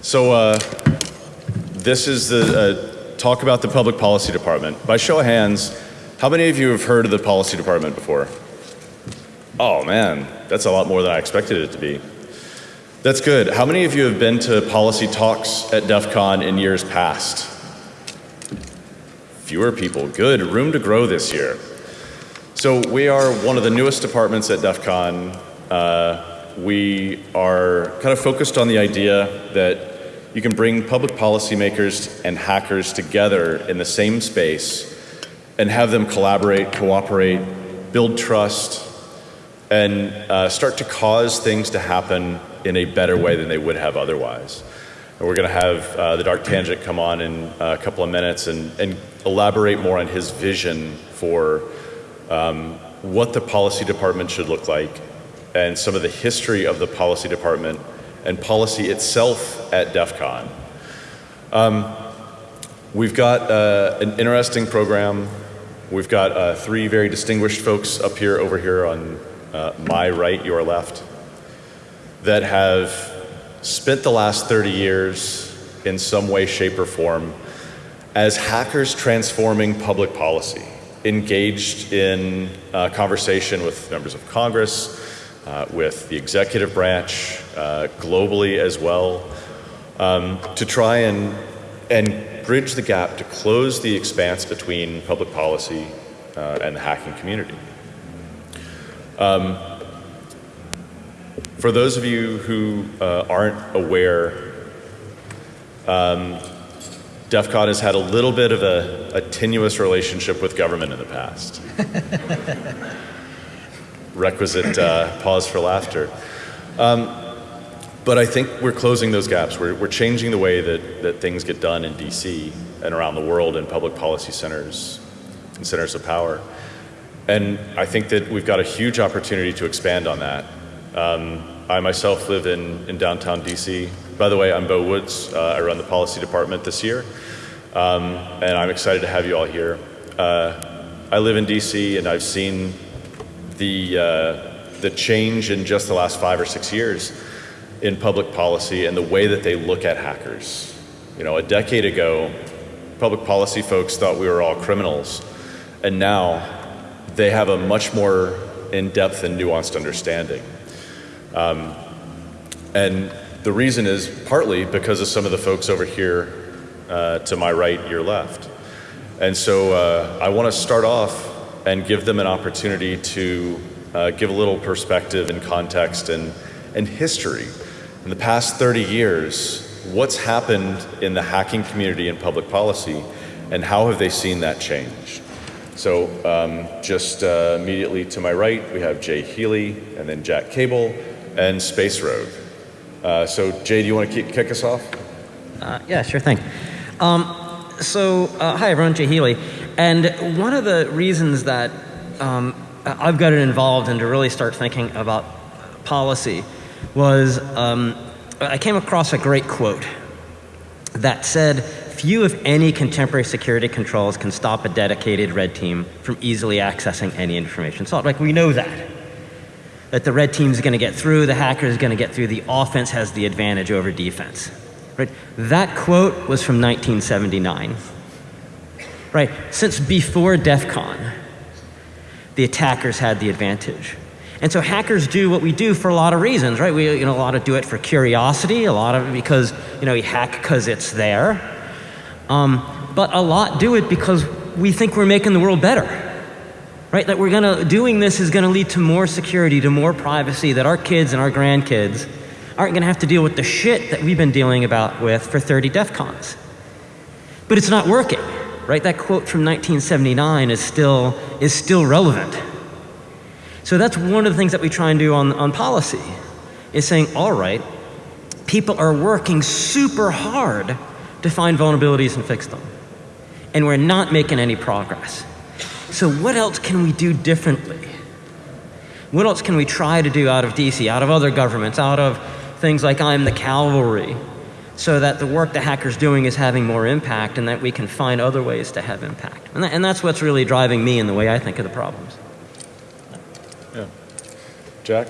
So uh, this is the uh, talk about the public policy department. By show of hands, how many of you have heard of the policy department before? Oh man, that's a lot more than I expected it to be. That's good. How many of you have been to policy talks at DEF CON in years past? Fewer people. Good. Room to grow this year. So we are one of the newest departments at DEF CON. Uh, we are kind of focused on the idea that you can bring public policymakers and hackers together in the same space and have them collaborate, cooperate, build trust, and uh, start to cause things to happen in a better way than they would have otherwise. And we're going to have uh, the Dark Tangent come on in a couple of minutes and, and elaborate more on his vision for um, what the policy department should look like and some of the history of the policy department and policy itself at DEF CON. Um, we've got uh, an interesting program. We've got uh, three very distinguished folks up here, over here on uh, my right, your left, that have spent the last 30 years in some way, shape, or form as hackers transforming public policy engaged in uh, conversation with members of Congress, uh, with the executive branch, uh, globally as well, um, to try and, and bridge the gap to close the expanse between public policy uh, and the hacking community. Um, for those of you who uh, aren't aware, um, DEF CON has had a little bit of a, a tenuous relationship with government in the past. Requisite uh, pause for laughter. Um, but I think we're closing those gaps. We're, we're changing the way that, that things get done in DC and around the world in public policy centers and centers of power. And I think that we've got a huge opportunity to expand on that. Um, I myself live in, in downtown DC. By the way, I'm Beau Woods. Uh, I run the policy department this year. Um, and I'm excited to have you all here. Uh, I live in DC and I've seen the, uh, the change in just the last five or six years in public policy and the way that they look at hackers. You know, a decade ago, public policy folks thought we were all criminals. And now they have a much more in-depth and nuanced understanding. Um, and the reason is partly because of some of the folks over here uh, to my right, your left. And so uh, I want to start off and give them an opportunity to uh, give a little perspective and context and, and history. In the past 30 years, what's happened in the hacking community and public policy, and how have they seen that change? So um, just uh, immediately to my right, we have Jay Healey, and then Jack Cable, and Space Rogue. Uh, so Jay, do you want to kick us off? Uh, yeah, sure thing. Um, so, uh, hi everyone, Jay Healey. And one of the reasons that um, I've gotten involved and to really start thinking about policy was um, I came across a great quote that said, few if any contemporary security controls can stop a dedicated red team from easily accessing any information. So like we know that that the red team is going to get through, the hacker is going to get through, the offense has the advantage over defense. Right? That quote was from 1979. Right? Since before DEF CON, the attackers had the advantage. And so hackers do what we do for a lot of reasons, right? We, you know, a lot of do it for curiosity, a lot of it because, you know, we hack because it's there. Um, but a lot do it because we think we're making the world better right? That we're gonna, doing this is gonna lead to more security, to more privacy, that our kids and our grandkids aren't gonna have to deal with the shit that we've been dealing about with for 30 DEF CONs. But it's not working, right? That quote from 1979 is still, is still relevant. So that's one of the things that we try and do on, on policy, is saying, all right, people are working super hard to find vulnerabilities and fix them. And we're not making any progress. So what else can we do differently? What else can we try to do out of DC, out of other governments, out of things like I'm the cavalry, so that the work the hacker's doing is having more impact and that we can find other ways to have impact. And, that, and that's what's really driving me in the way I think of the problems. Yeah. Jack?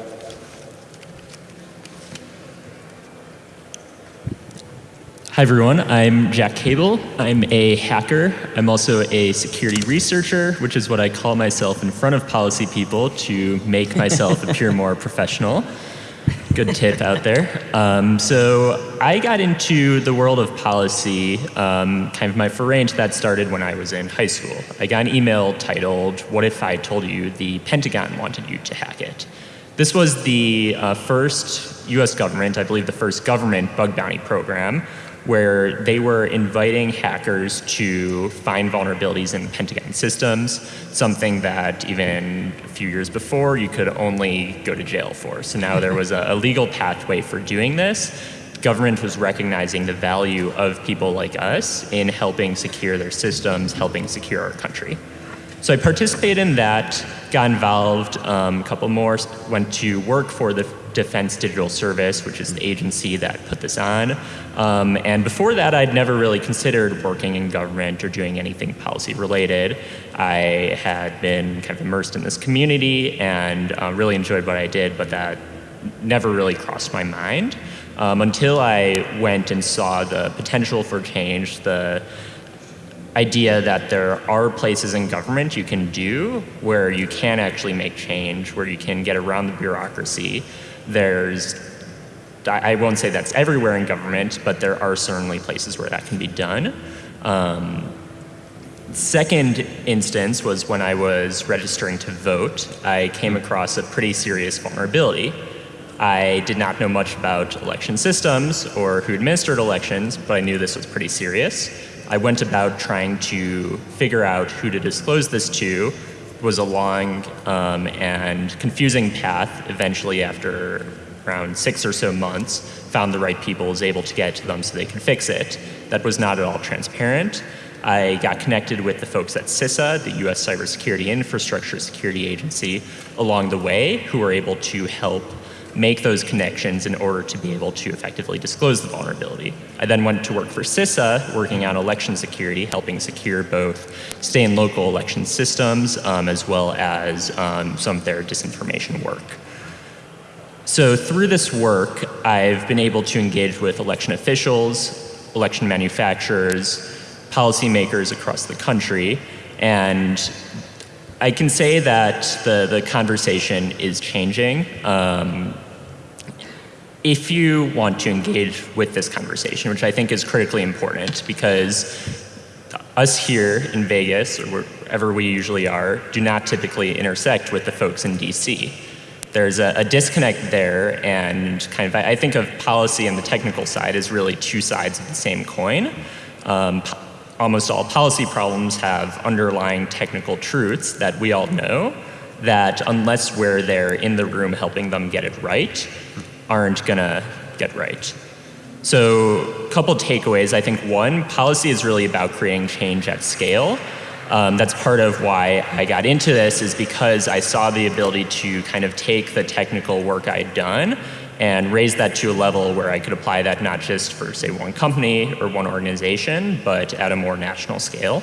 Hi, everyone. I'm Jack Cable. I'm a hacker. I'm also a security researcher, which is what I call myself in front of policy people to make myself appear more professional. Good tip out there. Um, so I got into the world of policy, um, kind of my foray into that started when I was in high school. I got an email titled, What if I told you the Pentagon wanted you to hack it? This was the uh, first US government, I believe the first government bug bounty program, where they were inviting hackers to find vulnerabilities in Pentagon systems, something that even a few years before you could only go to jail for. So now there was a, a legal pathway for doing this. Government was recognizing the value of people like us in helping secure their systems, helping secure our country. So I participated in that, got involved, um, a couple more, went to work for the Defense Digital Service, which is the agency that put this on. Um, and before that, I'd never really considered working in government or doing anything policy related. I had been kind of immersed in this community and uh, really enjoyed what I did, but that never really crossed my mind um, until I went and saw the potential for change, the idea that there are places in government you can do where you can actually make change, where you can get around the bureaucracy. There's, I won't say that's everywhere in government, but there are certainly places where that can be done. Um, second instance was when I was registering to vote, I came across a pretty serious vulnerability. I did not know much about election systems or who administered elections, but I knew this was pretty serious. I went about trying to figure out who to disclose this to. Was a long um, and confusing path. Eventually, after around six or so months, found the right people, was able to get to them so they could fix it. That was not at all transparent. I got connected with the folks at CISA, the US Cybersecurity Infrastructure Security Agency, along the way, who were able to help make those connections in order to be able to effectively disclose the vulnerability. I then went to work for CISA, working on election security, helping secure both state and local election systems, um, as well as um, some of their disinformation work. So through this work, I've been able to engage with election officials, election manufacturers, policymakers across the country, and I can say that the, the conversation is changing. Um, if you want to engage with this conversation, which I think is critically important because us here in Vegas, or wherever we usually are, do not typically intersect with the folks in DC. There's a, a disconnect there, and kind of, I think of policy and the technical side as really two sides of the same coin. Um, almost all policy problems have underlying technical truths that we all know that unless we're there in the room helping them get it right, aren't gonna get right. So a couple takeaways. I think one, policy is really about creating change at scale. Um, that's part of why I got into this is because I saw the ability to kind of take the technical work I'd done and raise that to a level where I could apply that not just for, say, one company or one organization, but at a more national scale.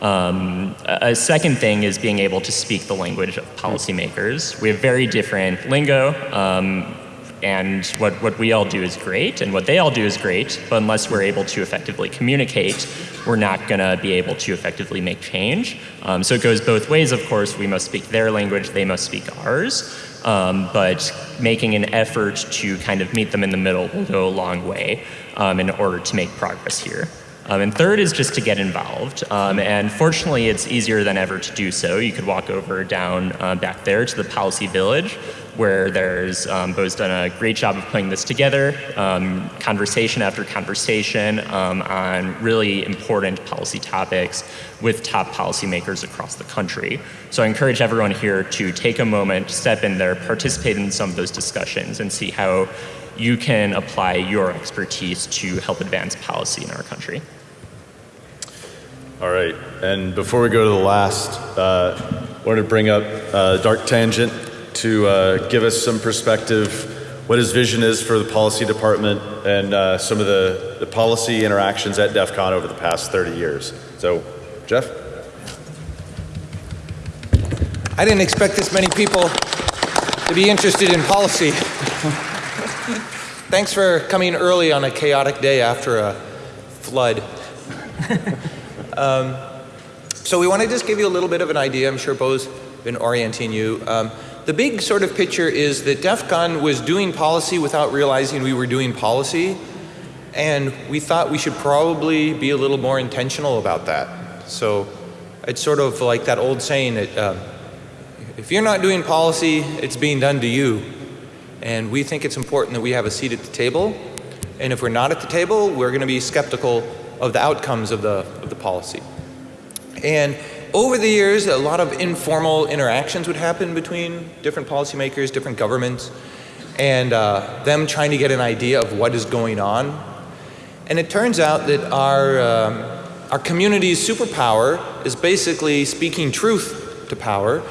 Um, a second thing is being able to speak the language of policymakers. We have very different lingo, um, and what, what we all do is great, and what they all do is great, but unless we're able to effectively communicate, we're not gonna be able to effectively make change. Um, so it goes both ways, of course. We must speak their language, they must speak ours um, but making an effort to kind of meet them in the middle will go a long way um, in order to make progress here. Um, and third is just to get involved. Um, and fortunately, it's easier than ever to do so. You could walk over down uh, back there to the Policy Village, where there's um, Beau's done a great job of putting this together, um, conversation after conversation um, on really important policy topics with top policymakers across the country. So I encourage everyone here to take a moment, step in there, participate in some of those discussions, and see how you can apply your expertise to help advance policy in our country. All right, and before we go to the last, uh, I wanted to bring up uh, Dark Tangent to uh, give us some perspective, what his vision is for the policy department and uh, some of the, the policy interactions at DEF CON over the past 30 years. So, Jeff? I didn't expect this many people to be interested in policy. Thanks for coming early on a chaotic day after a flood. um, so we want to just give you a little bit of an idea. I'm sure Beau's been orienting you. Um, the big sort of picture is that DEF CON was doing policy without realizing we were doing policy. And we thought we should probably be a little more intentional about that. So it's sort of like that old saying that uh, if you're not doing policy, it's being done to you. And we think it's important that we have a seat at the table. And if we're not at the table, we're going to be skeptical of the outcomes of the, of the policy. And over the years, a lot of informal interactions would happen between different policymakers, different governments, and uh, them trying to get an idea of what is going on. And it turns out that our, um, our community's superpower is basically speaking truth to power,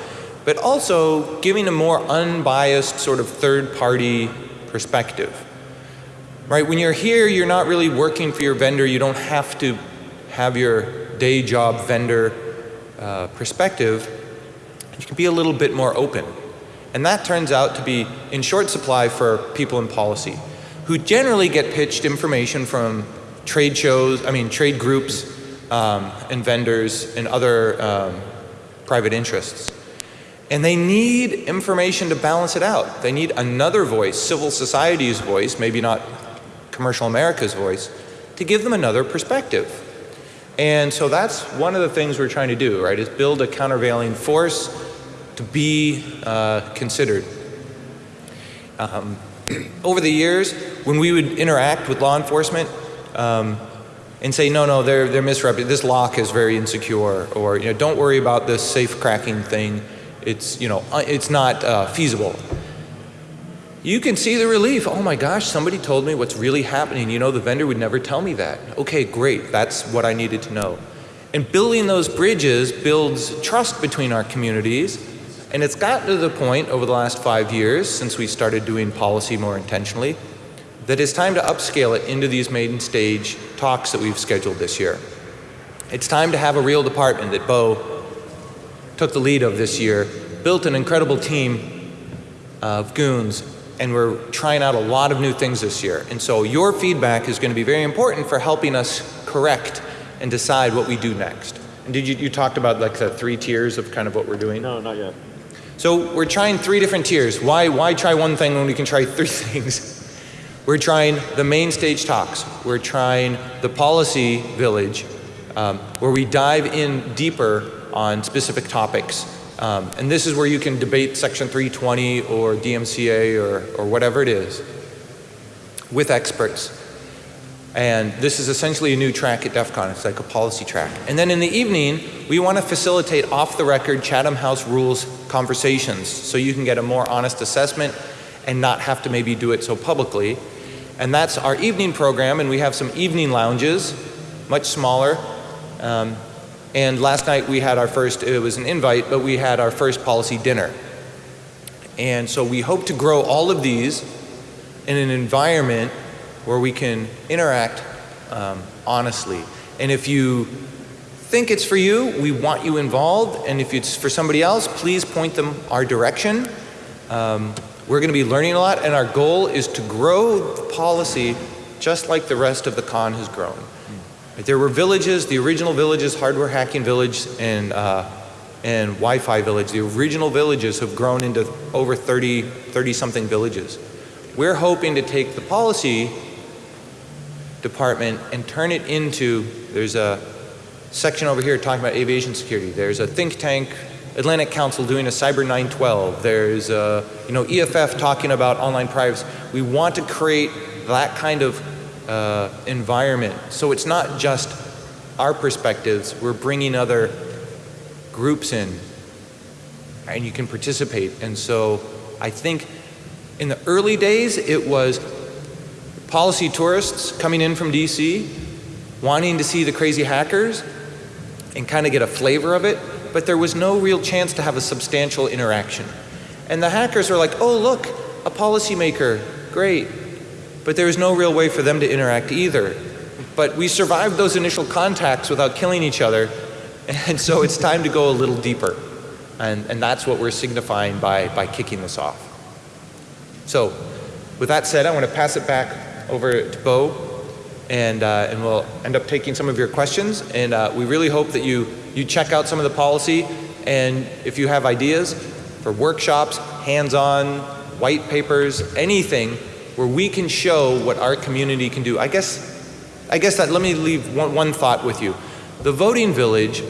but also giving a more unbiased sort of third party perspective. Right? When you're here, you're not really working for your vendor. You don't have to have your day job vendor uh, perspective. You can be a little bit more open. And that turns out to be in short supply for people in policy who generally get pitched information from trade shows, I mean, trade groups um, and vendors and other um, private interests. And they need information to balance it out. They need another voice, civil society's voice, maybe not commercial America's voice, to give them another perspective. And so that's one of the things we're trying to do, right, is build a countervailing force to be uh, considered. Um, over the years, when we would interact with law enforcement um, and say, no, no, they're, they're misrepresenting, this lock is very insecure, or, you know, don't worry about this safe cracking thing, it's, you know, uh, it's not uh, feasible. You can see the relief. Oh my gosh, somebody told me what's really happening. You know, the vendor would never tell me that. Okay, great, that's what I needed to know. And building those bridges builds trust between our communities. And it's gotten to the point over the last five years, since we started doing policy more intentionally, that it's time to upscale it into these maiden stage talks that we've scheduled this year. It's time to have a real department that Beau took the lead of this year, built an incredible team of goons, and we're trying out a lot of new things this year. And so your feedback is going to be very important for helping us correct and decide what we do next. And did you, you talked about like the three tiers of kind of what we're doing? No, not yet. So we're trying three different tiers. Why, why try one thing when we can try three things? We're trying the main stage talks. We're trying the policy village, um, where we dive in deeper on specific topics. Um, and this is where you can debate Section 320 or DMCA or, or whatever it is with experts. And this is essentially a new track at DEF CON. It's like a policy track. And then in the evening, we want to facilitate off the record Chatham House rules conversations so you can get a more honest assessment and not have to maybe do it so publicly. And that's our evening program, and we have some evening lounges, much smaller. Um, and last night we had our first, it was an invite, but we had our first policy dinner. And so we hope to grow all of these in an environment where we can interact um, honestly. And if you think it's for you, we want you involved. And if it's for somebody else, please point them our direction. Um, we're going to be learning a lot, and our goal is to grow the policy just like the rest of the con has grown. There were villages, the original villages, Hardware Hacking Village and, uh, and Wi-Fi Village. The original villages have grown into over 30, 30 something villages. We're hoping to take the policy department and turn it into, there's a section over here talking about aviation security. There's a think tank, Atlantic Council doing a Cyber 912. There's a, you know, EFF talking about online privacy. We want to create that kind of uh, environment. So it's not just our perspectives, we're bringing other groups in and you can participate. And so I think in the early days it was policy tourists coming in from DC wanting to see the crazy hackers and kind of get a flavor of it, but there was no real chance to have a substantial interaction. And the hackers were like, oh, look, a policymaker, great. But there was no real way for them to interact either. But we survived those initial contacts without killing each other, and so it's time to go a little deeper. And, and that's what we're signifying by, by kicking this off. So, with that said, I want to pass it back over to Beau and, uh, and we'll end up taking some of your questions. And uh, we really hope that you, you check out some of the policy. And if you have ideas for workshops, hands-on, white papers, anything where we can show what our community can do. I guess, I guess that, let me leave one, one thought with you. The voting village,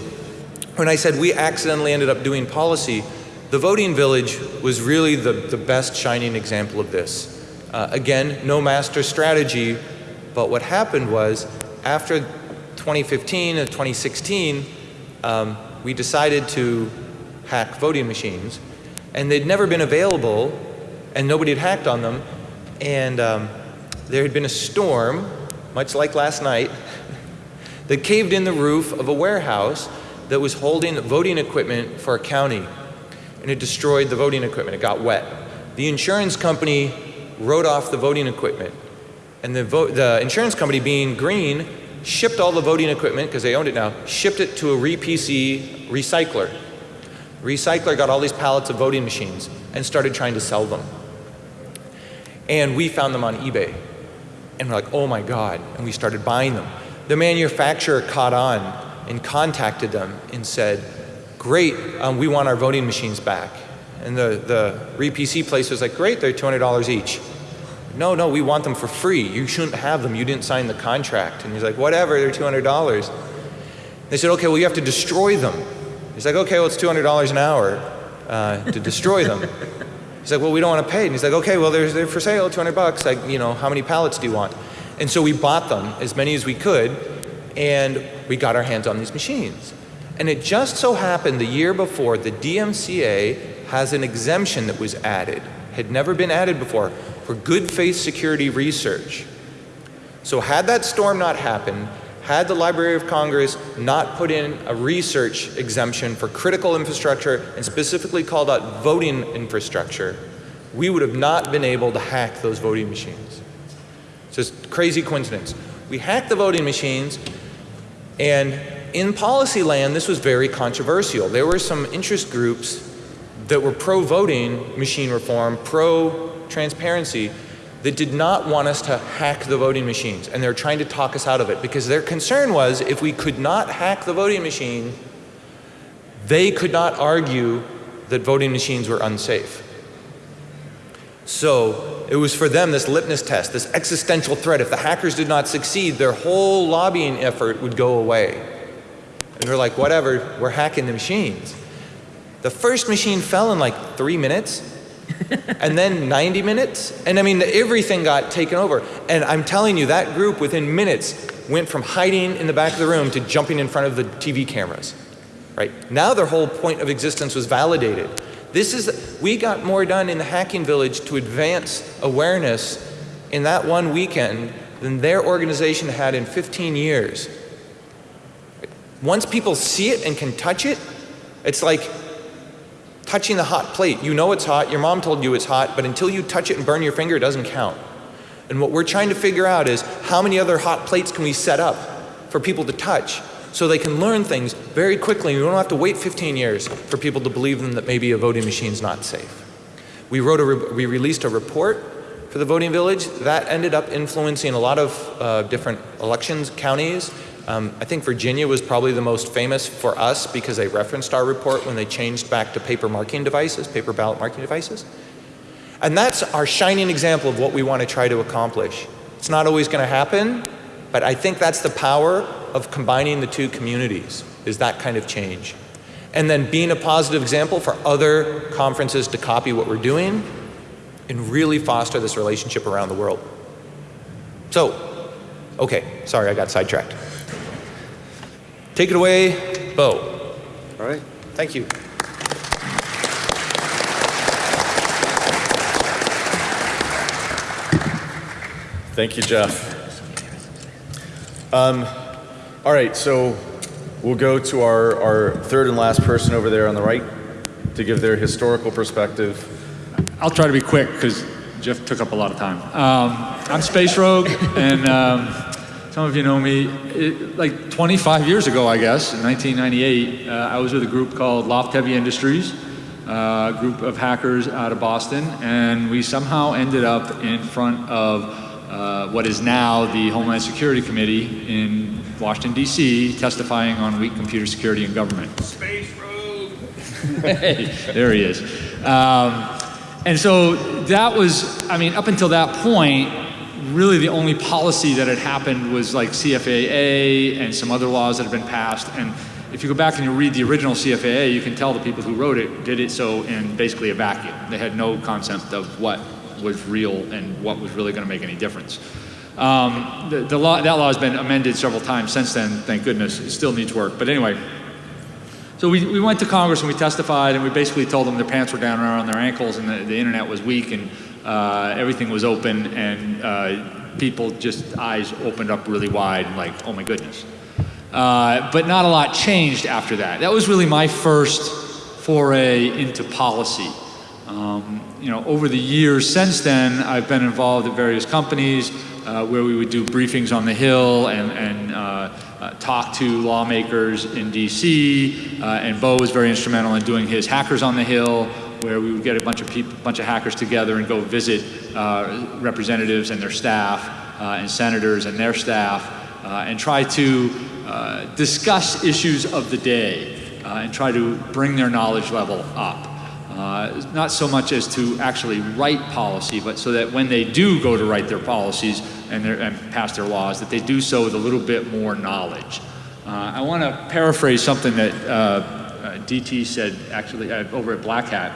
when I said we accidentally ended up doing policy, the voting village was really the, the best shining example of this. Uh, again, no master strategy, but what happened was after 2015 and 2016, um, we decided to hack voting machines, and they'd never been available, and nobody had hacked on them, and um, there had been a storm, much like last night, that caved in the roof of a warehouse that was holding voting equipment for a county, and it destroyed the voting equipment. It got wet. The insurance company wrote off the voting equipment. And the, the insurance company, being green, shipped all the voting equipment, because they owned it now, shipped it to a RePC recycler. Recycler got all these pallets of voting machines and started trying to sell them. And we found them on eBay. And we're like, oh my God. And we started buying them. The manufacturer caught on and contacted them and said, great, um, we want our voting machines back. And the, the RePC place was like, great, they're $200 each. No, no, we want them for free. You shouldn't have them. You didn't sign the contract. And he's like, whatever, they're $200. They said, okay, well, you have to destroy them. He's like, okay, well, it's $200 an hour uh, to destroy them. He's like, well, we don't want to pay. And he's like, okay, well, they're, they're for sale, 200 bucks. Like, you know, how many pallets do you want? And so we bought them, as many as we could, and we got our hands on these machines. And it just so happened the year before, the DMCA has an exemption that was added, had never been added before, for good faith security research. So had that storm not happened, had the Library of Congress not put in a research exemption for critical infrastructure and specifically called out voting infrastructure, we would have not been able to hack those voting machines. It's just crazy coincidence. We hacked the voting machines and in policy land this was very controversial. There were some interest groups that were pro-voting machine reform, pro transparency that did not want us to hack the voting machines and they're trying to talk us out of it because their concern was if we could not hack the voting machine they could not argue that voting machines were unsafe. So it was for them this litmus test, this existential threat. If the hackers did not succeed, their whole lobbying effort would go away. And they're like, whatever, we're hacking the machines. The first machine fell in like three minutes and then 90 minutes. And I mean, everything got taken over. And I'm telling you, that group within minutes went from hiding in the back of the room to jumping in front of the TV cameras. Right? Now their whole point of existence was validated. This is, we got more done in the hacking village to advance awareness in that one weekend than their organization had in 15 years. Once people see it and can touch it, it's like touching the hot plate. You know it's hot, your mom told you it's hot, but until you touch it and burn your finger, it doesn't count. And what we're trying to figure out is how many other hot plates can we set up for people to touch so they can learn things very quickly. We don't have to wait 15 years for people to believe them that maybe a voting machine is not safe. We, wrote a re we released a report for the voting village that ended up influencing a lot of uh, different elections, counties, um, I think Virginia was probably the most famous for us because they referenced our report when they changed back to paper marking devices, paper ballot marking devices. And that's our shining example of what we want to try to accomplish. It's not always going to happen, but I think that's the power of combining the two communities, is that kind of change. And then being a positive example for other conferences to copy what we're doing and really foster this relationship around the world. So, okay, sorry, I got sidetracked. Take it away, Beau. All right. Thank you. Thank you, Jeff. Um, all right, so we'll go to our, our third and last person over there on the right to give their historical perspective. I'll try to be quick because Jeff took up a lot of time. Um, I'm Space Rogue, and um, some of you know me. It, like 25 years ago, I guess, in 1998, uh, I was with a group called L0pht Heavy Industries, uh, a group of hackers out of Boston, and we somehow ended up in front of uh, what is now the Homeland Security Committee in Washington, D.C., testifying on weak computer security in government. Space Rogue! hey, there he is. Um, and so that was, I mean, up until that point, really the only policy that had happened was like CFAA and some other laws that had been passed. And if you go back and you read the original CFAA, you can tell the people who wrote it did it so in basically a vacuum. They had no concept of what was real and what was really going to make any difference. Um, the, the law, that law has been amended several times since then, thank goodness. It still needs work. But anyway, so we, we went to Congress and we testified and we basically told them their pants were down around their ankles and the, the internet was weak and uh, everything was open and uh, people just eyes opened up really wide and like, oh my goodness. Uh, but not a lot changed after that. That was really my first foray into policy. Um, you know, over the years since then, I've been involved at various companies uh, where we would do briefings on the Hill and, and uh, uh, talk to lawmakers in DC. Uh, and Beau was very instrumental in doing his Hackers on the Hill, where we would get a bunch of people, bunch of hackers together and go visit uh, representatives and their staff, uh, and senators and their staff, and try to discuss issues of the day and try to bring their knowledge level up. Uh, not so much as to actually write policy, but so that when they do go to write their policies and, and pass their laws, that they do so with a little bit more knowledge. Uh, I want to paraphrase something that uh, uh DT said actually uh, over at Black Hat,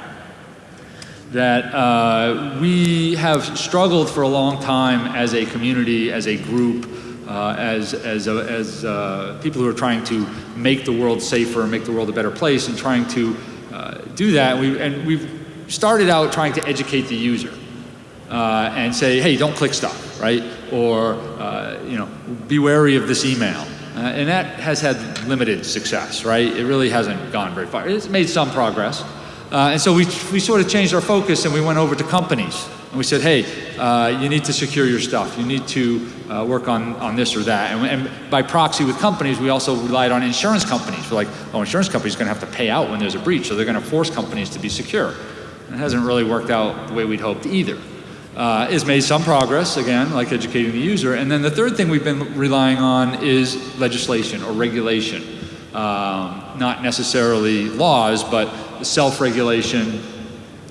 that we have struggled for a long time as a community, as a group, uh, as, as, as uh, people who are trying to make the world safer, make the world a better place, and trying to uh, do that. We, and we've started out trying to educate the user uh, and say, hey, don't click stuff, right? Or, uh, you know, be wary of this email. Uh, and that has had limited success, right? It really hasn't gone very far. It's made some progress. Uh, and so we, we sort of changed our focus and we went over to companies. And we said, hey, uh, you need to secure your stuff. You need to uh, work on, on this or that. And, and, by proxy with companies, we also relied on insurance companies. We're like, oh, insurance companies are going to have to pay out when there's a breach, so they're going to force companies to be secure. And it hasn't really worked out the way we'd hoped either. Uh, it's made some progress, again, like educating the user. And then the third thing we've been relying on is legislation or regulation. Um, not necessarily laws, but self-regulation,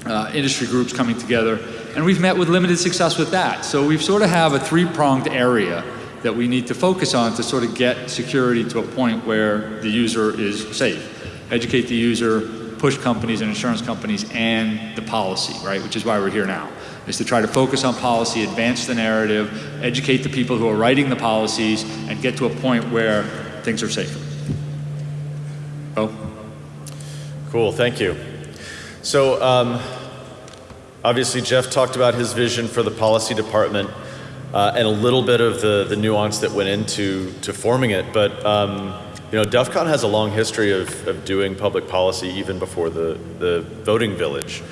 uh, industry groups coming together and we've met with limited success with that. So we sort of have a three-pronged area that we need to focus on to sort of get security to a point where the user is safe. Educate the user, push companies and insurance companies and the policy, right? Which is why we're here now, is to try to focus on policy, advance the narrative, educate the people who are writing the policies, and get to a point where things are safer. Oh. Cool, thank you. So, um, Obviously, Jeff talked about his vision for the policy department uh, and a little bit of the, the nuance that went into to forming it. But um, you know, DEF CON has a long history of, of doing public policy even before the, the voting village.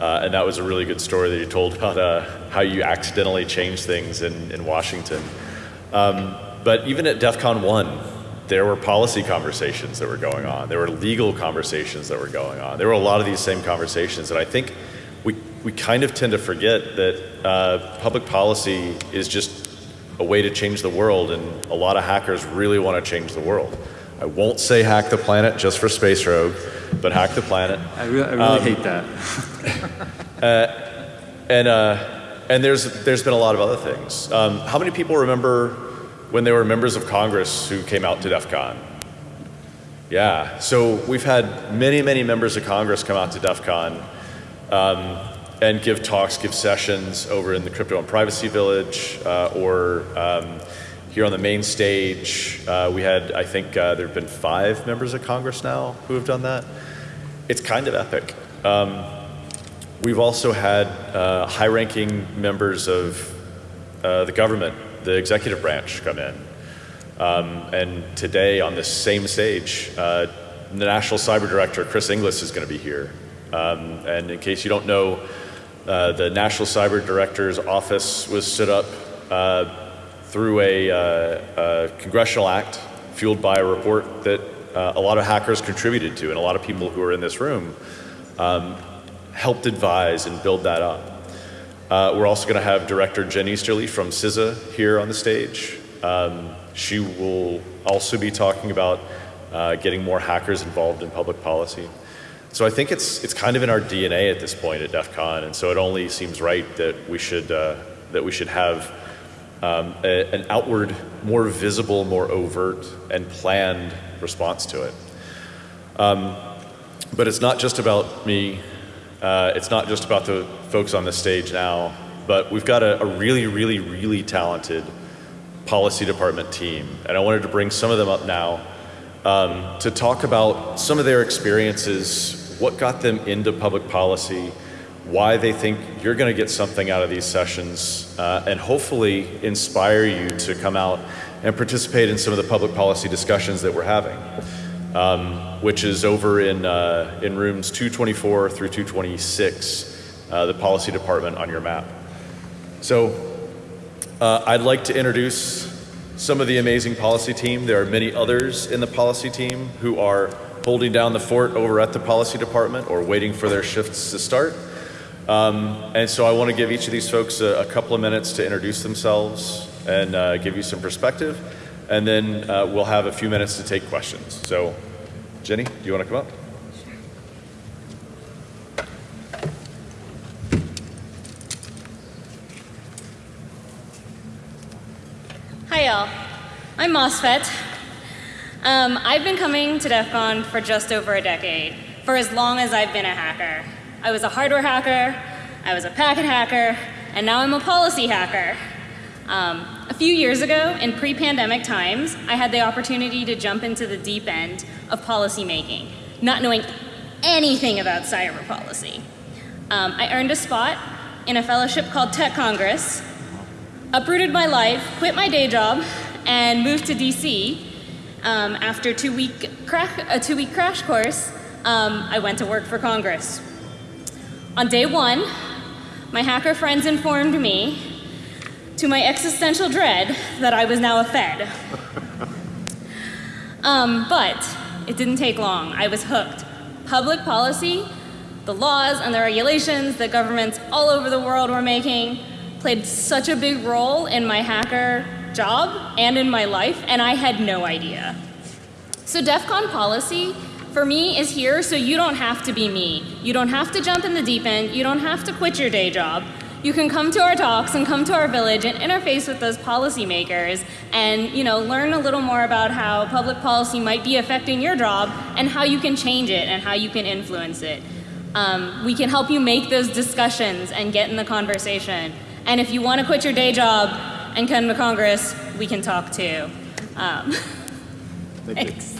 Uh, and that was a really good story that you told about uh, how you accidentally changed things in, in Washington. Um, but even at DEF CON 1, there were policy conversations that were going on. There were legal conversations that were going on. There were a lot of these same conversations. And I think we, we kind of tend to forget that uh, public policy is just a way to change the world, and a lot of hackers really want to change the world. I won't say hack the planet just for Space Rogue, but hack the planet. I, re I really um, hate that. uh, and uh, and there's there's been a lot of other things. Um, how many people remember when they were members of Congress who came out to DEF CON? Yeah, so we've had many, many members of Congress come out to DEF CON um, and give talks, give sessions over in the Crypto and Privacy Village uh, or um, here on the main stage. Uh, we had, I think, uh, there have been five members of Congress now who have done that. It's kind of epic. Um, we've also had uh, high ranking members of uh, the government, the executive branch, come in. Um, and today on this same stage, uh, the National Cyber Director, Chris Inglis, is going to be here. Um, and in case you don't know, uh, the National Cyber Director's office was set up uh, through a, uh, a, congressional act fueled by a report that uh, a lot of hackers contributed to and a lot of people who are in this room um, helped advise and build that up. Uh, we're also going to have director Jen Easterly from CISA here on the stage. Um, she will also be talking about uh, getting more hackers involved in public policy. So I think it's, it's kind of in our DNA at this point at DEF CON, and so it only seems right that we should, uh, that we should have um, a, an outward, more visible, more overt, and planned response to it. Um, but it's not just about me uh, it's not just about the folks on the stage now, but we've got a, a, really, really, really talented policy department team. And I wanted to bring some of them up now um, to talk about some of their experiences, what got them into public policy, why they think you're going to get something out of these sessions, uh, and hopefully inspire you to come out and participate in some of the public policy discussions that we're having um, which is over in, uh, in rooms 224 through 226, uh, the policy department on your map. So uh, I'd like to introduce some of the amazing policy team. There are many others in the policy team who are holding down the fort over at the policy department or waiting for their shifts to start. Um, and so I want to give each of these folks a, a couple of minutes to introduce themselves and uh, give you some perspective and then uh, we'll have a few minutes to take questions. So, Jenny, do you want to come up? Hi, y'all. I'm MOSFET. Um, I've been coming to DEF CON for just over a decade, for as long as I've been a hacker. I was a hardware hacker, I was a packet hacker, and now I'm a policy hacker. Um, a few years ago, in pre-pandemic times, I had the opportunity to jump into the deep end of policymaking, not knowing anything about cyber policy. Um, I earned a spot in a fellowship called Tech Congress, uprooted my life, quit my day job, and moved to DC. Um, after two week a two-week crash course, um, I went to work for Congress. On day one, my hacker friends informed me to my existential dread that I was now a Fed. Um, but it didn't take long. I was hooked. Public policy, the laws and the regulations that governments all over the world were making played such a big role in my hacker job and in my life, and I had no idea. So DEF CON policy for me is here so you don't have to be me. You don't have to jump in the deep end. You don't have to quit your day job you can come to our talks and come to our village and interface with those policymakers and you know learn a little more about how public policy might be affecting your job and how you can change it and how you can influence it. Um, we can help you make those discussions and get in the conversation. And if you want to quit your day job and come to Congress, we can talk too. Um, Thank thanks.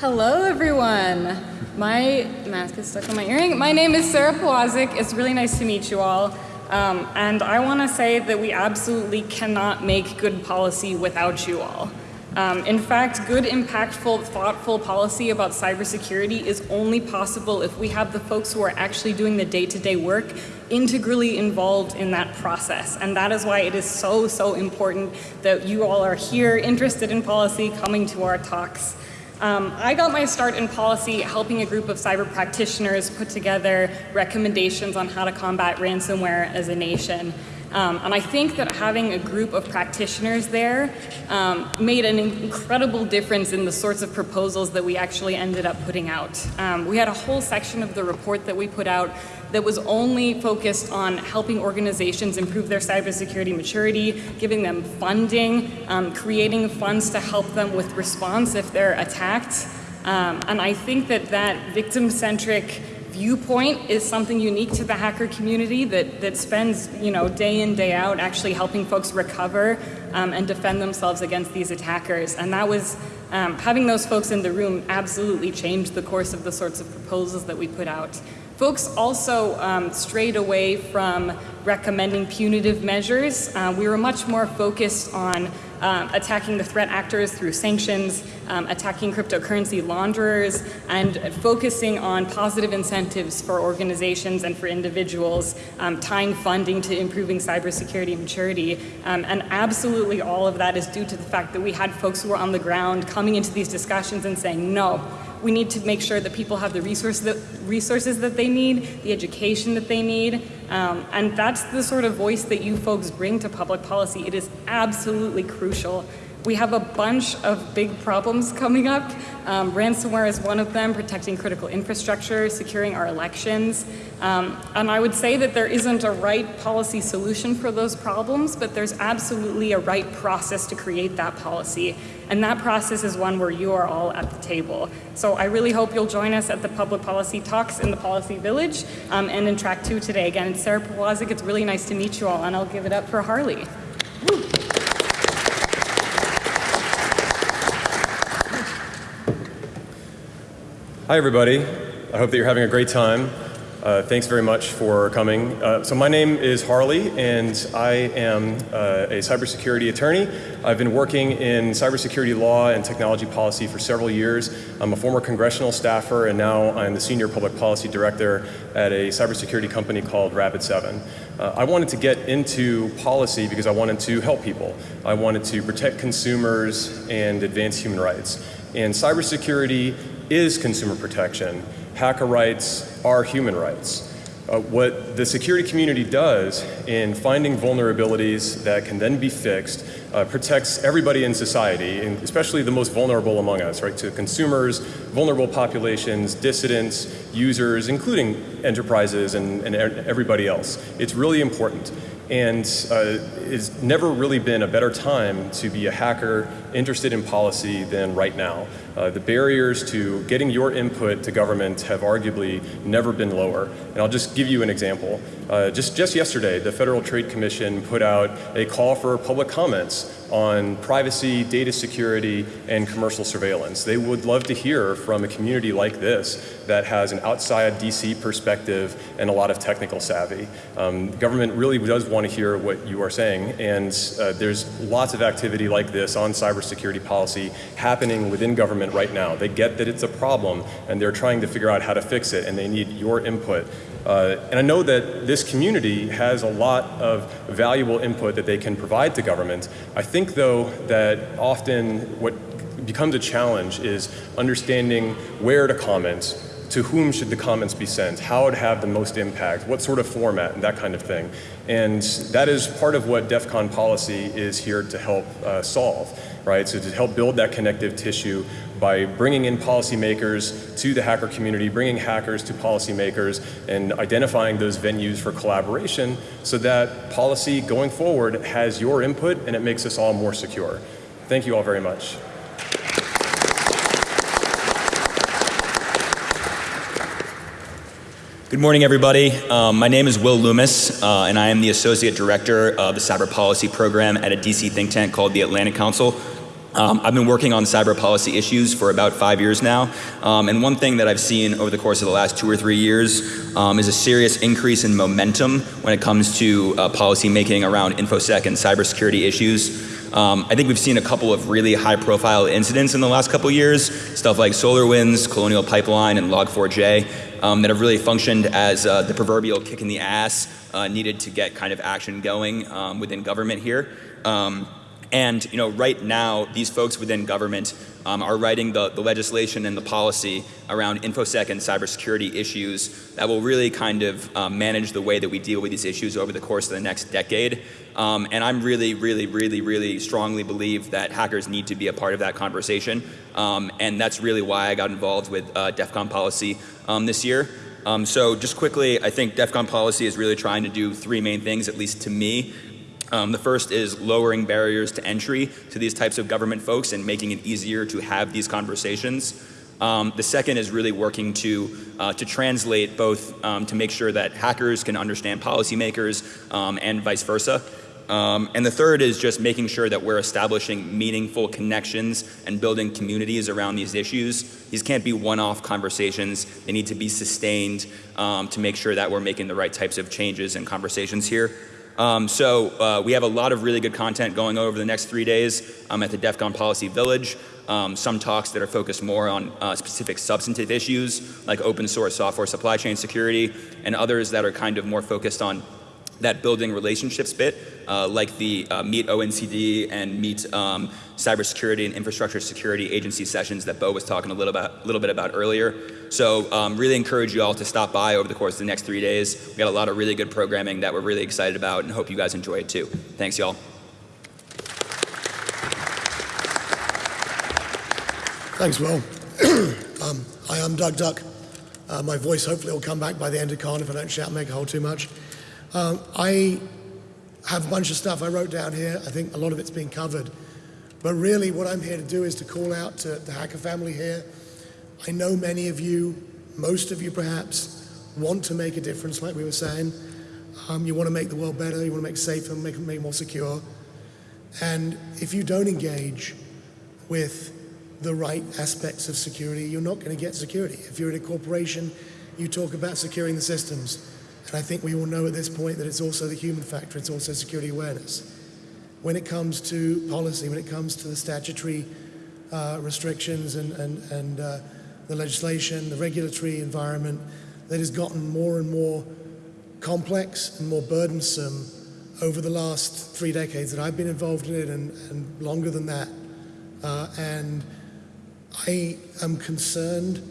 Hello, everyone. My mask is stuck on my earring. My name is Sarah Powazek. It's really nice to meet you all. Um, and I want to say that we absolutely cannot make good policy without you all. Um, in fact, good, impactful, thoughtful policy about cybersecurity is only possible if we have the folks who are actually doing the day-to-day -day work integrally involved in that process. And that is why it is so, so important that you all are here, interested in policy, coming to our talks. Um, I got my start in policy helping a group of cyber practitioners put together recommendations on how to combat ransomware as a nation. Um, and I think that having a group of practitioners there um, made an incredible difference in the sorts of proposals that we actually ended up putting out. Um, we had a whole section of the report that we put out that was only focused on helping organizations improve their cybersecurity maturity, giving them funding, um, creating funds to help them with response if they're attacked. Um, and I think that that victim-centric viewpoint is something unique to the hacker community that, that spends you know, day in, day out actually helping folks recover um, and defend themselves against these attackers. And that was, um, having those folks in the room absolutely changed the course of the sorts of proposals that we put out. Folks also um, strayed away from recommending punitive measures. Uh, we were much more focused on uh, attacking the threat actors through sanctions, um, attacking cryptocurrency launderers, and focusing on positive incentives for organizations and for individuals, um, tying funding to improving cybersecurity maturity. Um, and absolutely all of that is due to the fact that we had folks who were on the ground coming into these discussions and saying, no, We need to make sure that people have the resources that, resources that they need, the education that they need, um, and that's the sort of voice that you folks bring to public policy. It is absolutely crucial. We have a bunch of big problems coming up. Um, ransomware is one of them, protecting critical infrastructure, securing our elections. Um, and I would say that there isn't a right policy solution for those problems, but there's absolutely a right process to create that policy. And that process is one where you are all at the table. So I really hope you'll join us at the public policy talks in the Policy Village um, and in track two today. Again, Sarah Powazek. It's really nice to meet you all, and I'll give it up for Harley. Woo. Hi, everybody. I hope that you're having a great time. Uh, thanks very much for coming. Uh, so my name is Harley, and I am uh, a cybersecurity attorney. I've been working in cybersecurity law and technology policy for several years. I'm a former congressional staffer, and now I'm the senior public policy director at a cybersecurity company called Rapid7. Uh, I wanted to get into policy because I wanted to help people. I wanted to protect consumers and advance human rights. And cybersecurity is consumer protection. Hacker rights are human rights. Uh, what the security community does in finding vulnerabilities that can then be fixed uh, protects everybody in society, and especially the most vulnerable among us, right? To consumers, vulnerable populations, dissidents, users, including enterprises and, and everybody else. It's really important. And uh, it's never really been a better time to be a hacker interested in policy than right now. Uh, the barriers to getting your input to government have arguably never been lower. And I'll just give you an example. Uh, just, just yesterday, the Federal Trade Commission put out a call for public comments on privacy, data security, and commercial surveillance. They would love to hear from a community like this that has an outside DC perspective and a lot of technical savvy. Um, government really does want to hear what you are saying, and uh, there's lots of activity like this on cybersecurity policy happening within government right now. They get that it's a problem, and they're trying to figure out how to fix it, and they need your input. Uh, and I know that this community has a lot of valuable input that they can provide to government. I think, though, that often what becomes a challenge is understanding where to comment, to whom should the comments be sent, how it have the most impact, what sort of format, and that kind of thing. And that is part of what DEF CON policy is here to help uh, solve, right? So to help build that connective tissue by bringing in policymakers to the hacker community, bringing hackers to policymakers, and identifying those venues for collaboration so that policy going forward has your input and it makes us all more secure. Thank you all very much. Good morning, everybody. Um, my name is Will Loomis, uh, and I am the Associate Director of the Cyber Policy Program at a DC think tank called the Atlantic Council. Um, I've been working on cyber policy issues for about five years now, um, and one thing that I've seen over the course of the last two or three years um, is a serious increase in momentum when it comes to uh, policy making around InfoSec and cybersecurity issues. Um, I think we've seen a couple of really high profile incidents in the last couple years, stuff like SolarWinds, Colonial Pipeline, and Log4j, um, that have really functioned as uh, the proverbial kick in the ass uh, needed to get kind of action going um, within government here. Um, and you know, right now, these folks within government um, are writing the, the legislation and the policy around InfoSec and cybersecurity issues that will really kind of um, manage the way that we deal with these issues over the course of the next decade. Um, and I'm really, really, really, really strongly believe that hackers need to be a part of that conversation. Um, and that's really why I got involved with uh, DEF CON policy um, this year. Um, so just quickly, I think DEF CON policy is really trying to do three main things, at least to me. Um, the first is lowering barriers to entry to these types of government folks and making it easier to have these conversations. Um, the second is really working to, uh, to translate both um, to make sure that hackers can understand policymakers um, and vice versa. Um, and the third is just making sure that we're establishing meaningful connections and building communities around these issues. These can't be one-off conversations. They need to be sustained um, to make sure that we're making the right types of changes and conversations here. Um, so uh, we have a lot of really good content going over the next three days um, at the DEF CON Policy Village. Um, some talks that are focused more on uh, specific substantive issues like open source software supply chain security and others that are kind of more focused on that building relationships bit, uh, like the uh, Meet ONCD and Meet um, Cybersecurity and Infrastructure Security Agency sessions that Beau was talking a little, about, little bit about earlier. So um, really encourage you all to stop by over the course of the next three days. We got a lot of really good programming that we're really excited about and hope you guys enjoy it too. Thanks, y'all. Thanks, Will. um, I'm Doug Duck. Uh, my voice hopefully will come back by the end of con if I don't shout make a hole too much. Um, I have a bunch of stuff I wrote down here. I think a lot of it's been covered. But really, what I'm here to do is to call out to the hacker family here. I know many of you, most of you perhaps, want to make a difference, like we were saying. Um, you want to make the world better, you want to make it safer, make it, make it more secure. And if you don't engage with the right aspects of security, you're not going to get security. If you're in a corporation, you talk about securing the systems. And I think we all know at this point that it's also the human factor, it's also security awareness. When it comes to policy, when it comes to the statutory uh, restrictions and, and, and uh, the legislation, the regulatory environment that has gotten more and more complex and more burdensome over the last three decades that I've been involved in it and, and longer than that. Uh, and I am concerned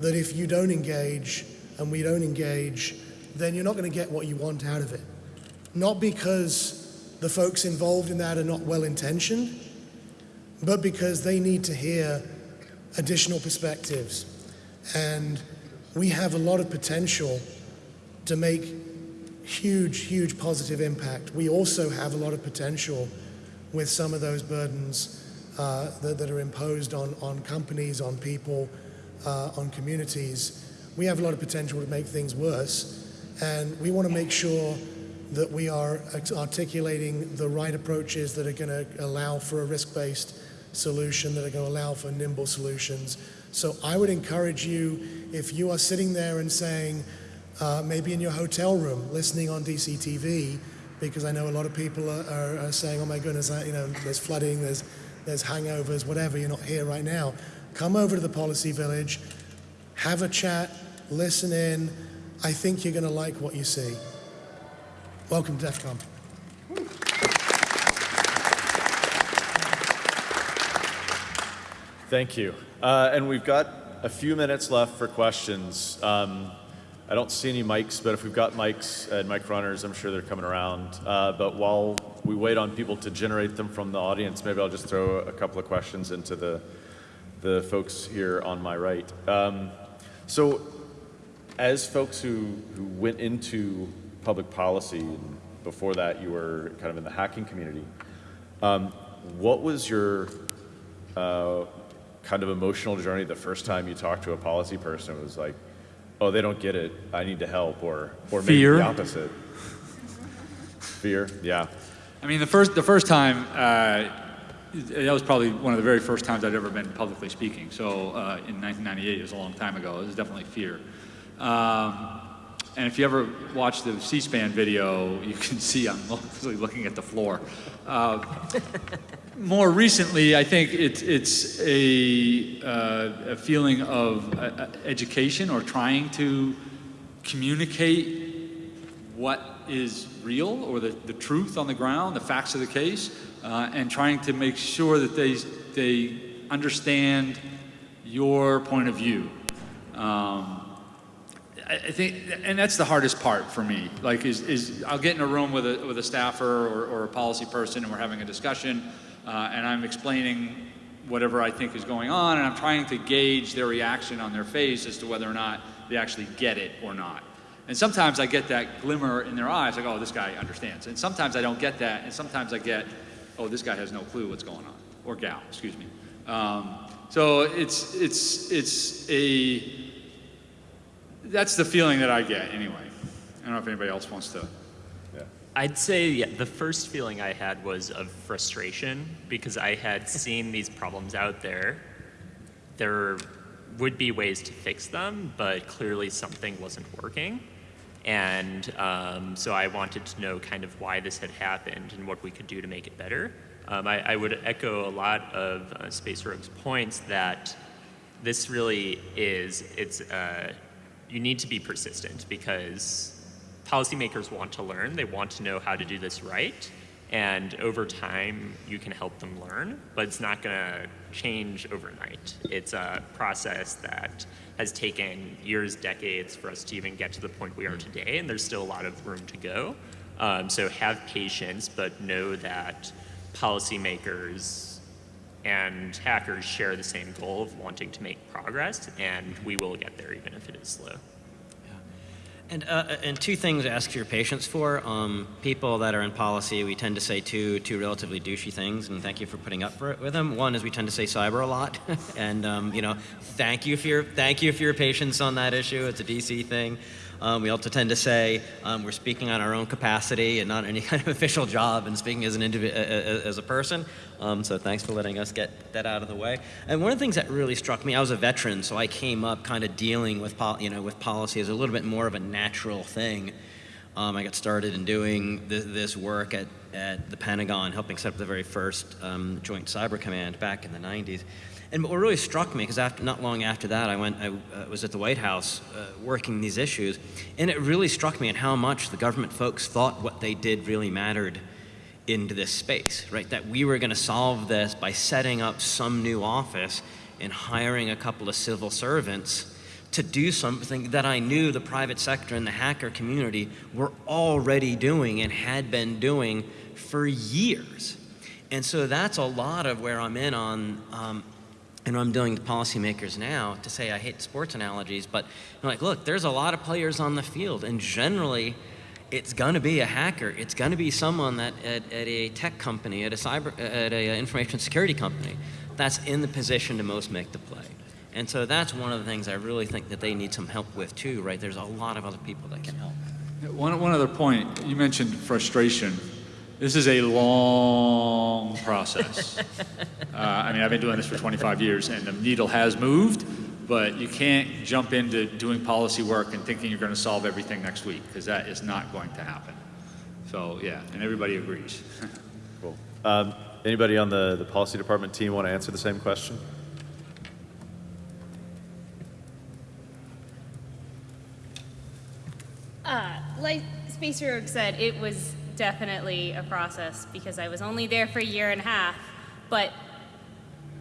that if you don't engage and we don't engage, then you're not going to get what you want out of it. Not because the folks involved in that are not well intentioned, but because they need to hear additional perspectives. And we have a lot of potential to make huge, huge positive impact. We also have a lot of potential with some of those burdens uh, that, that, are imposed on, on companies, on people, uh, on communities. We have a lot of potential to make things worse. And we want to make sure that we are articulating the right approaches that are going to allow for a risk based solution, that are going to allow for nimble solutions. So I would encourage you, if you are sitting there and saying, uh, maybe in your hotel room, listening on DCTV, because I know a lot of people are, are, are saying, oh my goodness, I, you know, there's flooding, there's, there's hangovers, whatever, you're not here right now. Come over to the Policy Village, have a chat, listen in. I think you're going to like what you see. Welcome to DEF CON. Thank you. Uh, and we've got a few minutes left for questions. Um, I don't see any mics, but if we've got mics and mic runners, I'm sure they're coming around. Uh, but while we wait on people to generate them from the audience, maybe I'll just throw a couple of questions into the, the folks here on my right. Um, so as folks who, who went into public policy, and before that you were kind of in the hacking community, um, what was your uh, kind of emotional journey the first time you talked to a policy person? It was like, oh, they don't get it. I need to help, or or maybe Fear. the opposite. Fear, yeah. I mean, the first the first time uh, that was probably one of the very first times I'd ever been publicly speaking. So uh, in 1998, it was a long time ago. It was definitely fear. Um, and if you ever watch the C-SPAN video, you can see I'm literally looking at the floor. Uh, more recently, I think it, it's a, uh, a feeling of uh, education or trying to communicate what is real or the, the truth on the ground, the facts of the case, uh, and trying to make sure that they, they understand your point of view. Um, I think, and that's the hardest part for me. Like, is, is I'll get in a room with a with a staffer or, or a policy person, and we're having a discussion, uh, and I'm explaining whatever I think is going on, and I'm trying to gauge their reaction on their face as to whether or not they actually get it or not. And sometimes I get that glimmer in their eyes, like, oh, this guy understands. And sometimes I don't get that, and sometimes I get, oh, this guy has no clue what's going on, or gal, excuse me. Um, so it's it's it's a that's the feeling that I get anyway. I don't know if anybody else wants to. Yeah. I'd say yeah, the first feeling I had was of frustration because I had seen these problems out there. There would be ways to fix them, but clearly something wasn't working. And um, so I wanted to know kind of why this had happened and what we could do to make it better. Um, I, I, would echo a lot of uh, Space Rogue's points that this really is, it's uh, you need to be persistent because policymakers want to learn, they want to know how to do this right. And over time, you can help them learn, but it's not going to change overnight. It's a process that has taken years, decades for us to even get to the point we are today, and there's still a lot of room to go. Um, so have patience, but know that policymakers and hackers share the same goal of wanting to make progress, and we will get there even if it is slow. And, uh, and two things to ask your patience for. Um, people that are in policy, we tend to say two, two relatively douchey things, and thank you for putting up for it with them. One is we tend to say cyber a lot, and um, you know, thank you for your thank you for your patience on that issue. It's a DC thing. Um, we also tend to say um, we're speaking on our own capacity and not any kind of official job and speaking as an as a person. Um, so thanks for letting us get that out of the way. And one of the things that really struck me, I was a veteran, so I came up kind of dealing with, you know, with policy as a little bit more of a natural thing. Um, I got started in doing this, this, work at, at the Pentagon, helping set up the very first um, Joint Cyber Command back in the 90s. And what really struck me, because not long after that, I went, I uh, was at the White House uh, working these issues, and it really struck me at how much the government folks thought what they did really mattered into this space, right? That we were going to solve this by setting up some new office and hiring a couple of civil servants to do something that I knew the private sector and the hacker community were already doing and had been doing for years. And so that's a lot of where I'm in on um, and I'm doing to policymakers now to say I hate sports analogies, but I'm like, look, there's a lot of players on the field, and generally, it's going to be a hacker. It's going to be someone that at, at, a tech company, at a cyber, at a uh, information security company, that's in the position to most make the play. And so that's one of the things I really think that they need some help with too, right? There's a lot of other people that can help. One, one other point, you mentioned frustration. This is a long process. uh, I mean, I've been doing this for 25 years, and the needle has moved, but you can't jump into doing policy work and thinking you're going to solve everything next week, because that is not going to happen. So, yeah, and everybody agrees. cool. Um, anybody on the, the policy department team want to answer the same question? Uh, like Space Rogue said, it was definitely a process because I was only there for a year and a half. But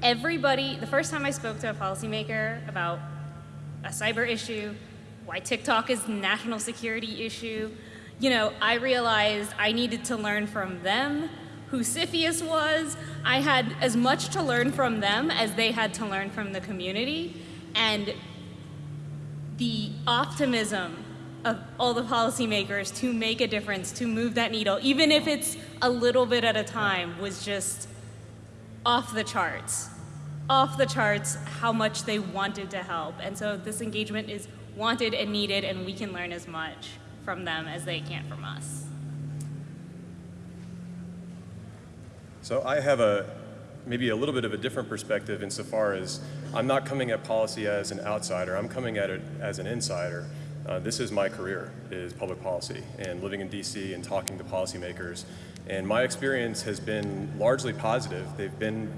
everybody, the first time I spoke to a policymaker about a cyber issue, why TikTok is a national security issue, you know, I realized I needed to learn from them who CFIUS was. I had as much to learn from them as they had to learn from the community. And the optimism of all the policymakers to make a difference, to move that needle, even if it's a little bit at a time, was just off the charts. Off the charts how much they wanted to help. And so this engagement is wanted and needed, and we can learn as much from them as they can from us. So I have a maybe a little bit of a different perspective insofar as I'm not coming at policy as an outsider, I'm coming at it as an insider. Uh, this is my career, is public policy, and living in DC and talking to policymakers. And my experience has been largely positive. They've been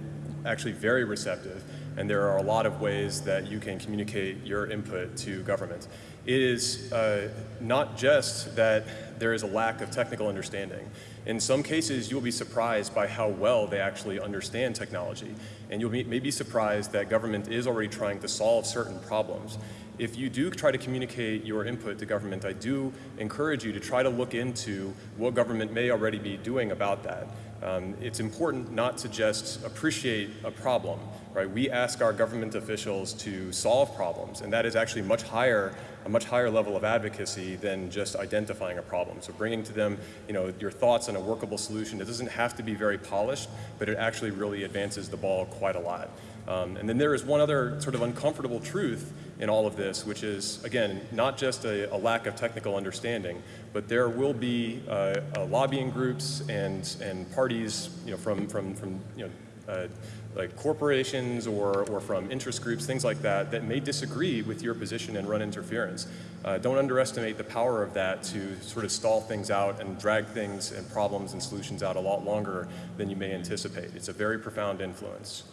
actually very receptive, and there are a lot of ways that you can communicate your input to government. It is uh, not just that there is a lack of technical understanding. In some cases, you'll be surprised by how well they actually understand technology, and you'll be, may be surprised that government is already trying to solve certain problems if you do try to communicate your input to government, I do encourage you to try to look into what government may already be doing about that. Um, it's important not to just appreciate a problem, right? We ask our government officials to solve problems, and that is actually much higher, a much higher level of advocacy than just identifying a problem. So bringing to them, you know, your thoughts on a workable solution. It doesn't have to be very polished, but it actually really advances the ball quite a lot. Um, and then there is one other sort of uncomfortable truth in all of this, which is, again, not just a, a lack of technical understanding, but there will be uh, uh, lobbying groups and, and parties you know, from, from, from you know, uh, like corporations or, or from interest groups, things like that, that may disagree with your position and run interference. Uh, don't underestimate the power of that to sort of stall things out and drag things and problems and solutions out a lot longer than you may anticipate. It's a very profound influence.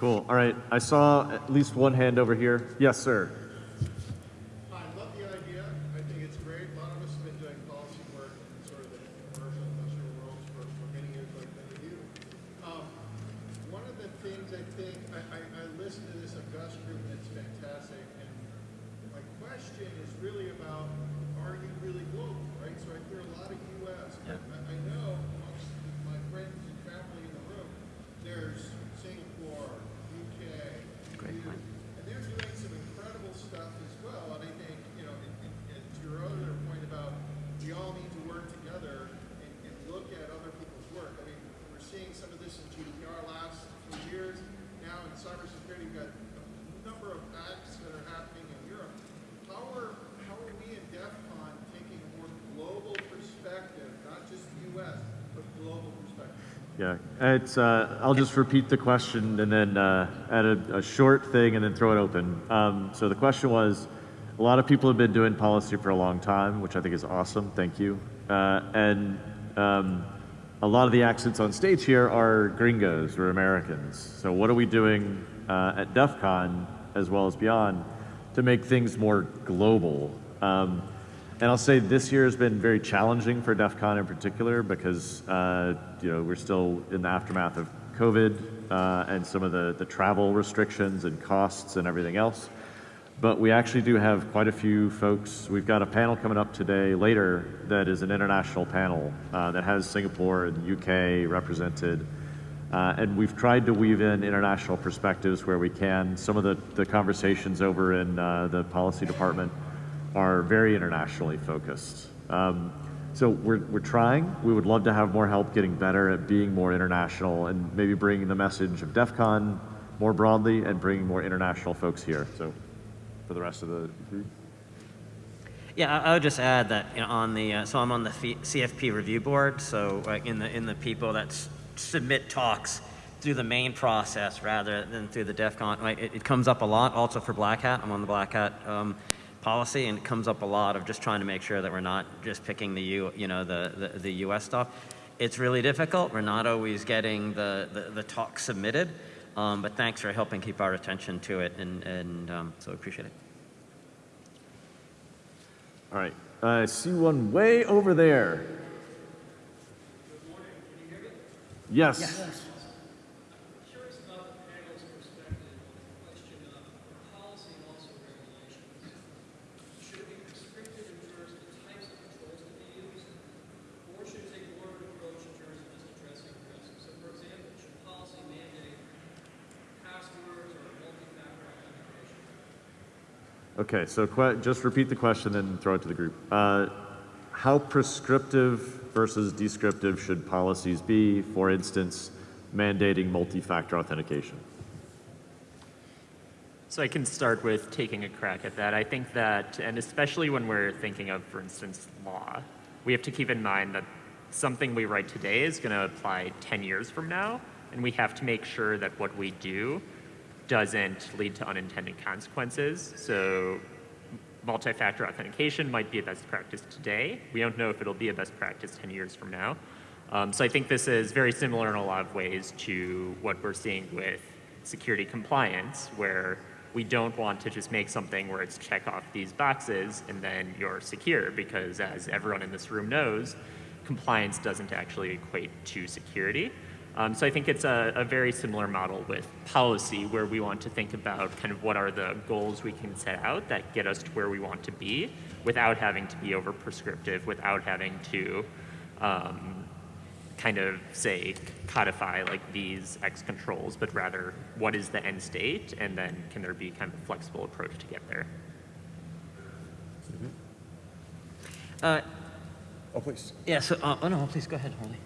Cool. All right. I saw at least one hand over here. Yes, sir. I love the idea I think it's great. A lot of us have been doing policy work in sort of the commercial industrial worlds for, for many years like many of you. Um, one of the things I think, I, I, I listened to this August group and it's fantastic, and my question is really about, are you really global, right? So I hear a lot of US, but I, I know amongst my friends and family in the room, there's Singapore, UK, Great EU, point. and they're doing some incredible stuff as well. And I think, you know, and, and, and to your other point about we all need to work together and, and look at other people's work. I mean, we're seeing some of this in GDPR last few years. Now in cybersecurity, we've got a number of acts that are happening in Europe. How are how are we in DEF CON taking a more global perspective, not just U.S. but global perspective? Yeah, it's. Uh, I'll just repeat the question and then uh, add a, a short thing and then throw it open. Um, so the question was, a lot of people have been doing policy for a long time, which I think is awesome. Thank you. Uh, and um, a lot of the accents on stage here are gringos or Americans. So what are we doing uh, at DEF CON as well as beyond to make things more global? Um, and I'll say this year has been very challenging for DEF CON in particular because uh, you know we're still in the aftermath of COVID uh, and some of the, the travel restrictions and costs and everything else. But we actually do have quite a few folks. We've got a panel coming up today later that is an international panel uh, that has Singapore and UK represented. Uh, and we've tried to weave in international perspectives where we can. Some of the, the conversations over in uh, the policy department are very internationally focused. Um, so we're, we're trying. We would love to have more help getting better at being more international and maybe bringing the message of DEF CON more broadly and bringing more international folks here. So for the rest of the group. Yeah, I, would just add that you know, on the uh, so I'm on the CFP review board. So like in the in the people that submit talks through the main process rather than through the DEF CON. Like it, it comes up a lot. Also for Black Hat, I'm on the Black Hat um, policy, and it comes up a lot of just trying to make sure that we're not just picking the U you know the the, the U.S. stuff. It's really difficult. We're not always getting the the, the talk submitted. Um, but thanks for helping keep our attention to it, and, and um, so appreciate it. All right. I see one way over there. Yes. Curious about the panel's perspective on the question of policy and also regulations. Should it be prescriptive in terms of the types of controls to be used, or should it take more of an approach in terms of just addressing risk? So, for example, should policy mandate passwords or multi-factor authentication? Okay, so just repeat the question and throw it to the group. Uh, how prescriptive versus descriptive should policies be, for instance, mandating multi-factor authentication? So I can start with taking a crack at that. I think that, and especially when we're thinking of, for instance, law, we have to keep in mind that something we write today is going to apply 10 years from now, and we have to make sure that what we do doesn't lead to unintended consequences. So multi-factor authentication might be a best practice today. We don't know if it'll be a best practice 10 years from now. Um, so I think this is very similar in a lot of ways to what we're seeing with security compliance, where we don't want to just make something where it's check off these boxes and then you're secure, because as everyone in this room knows, compliance doesn't actually equate to security. Um, so I think it's a, a, very similar model with policy where we want to think about kind of what are the goals we can set out that get us to where we want to be without having to be over prescriptive, without having to um, kind of say codify like these X controls, but rather what is the end state and then can there be kind of a flexible approach to get there. Uh, oh, please. Yeah, so, uh, oh no, please go ahead, Harley.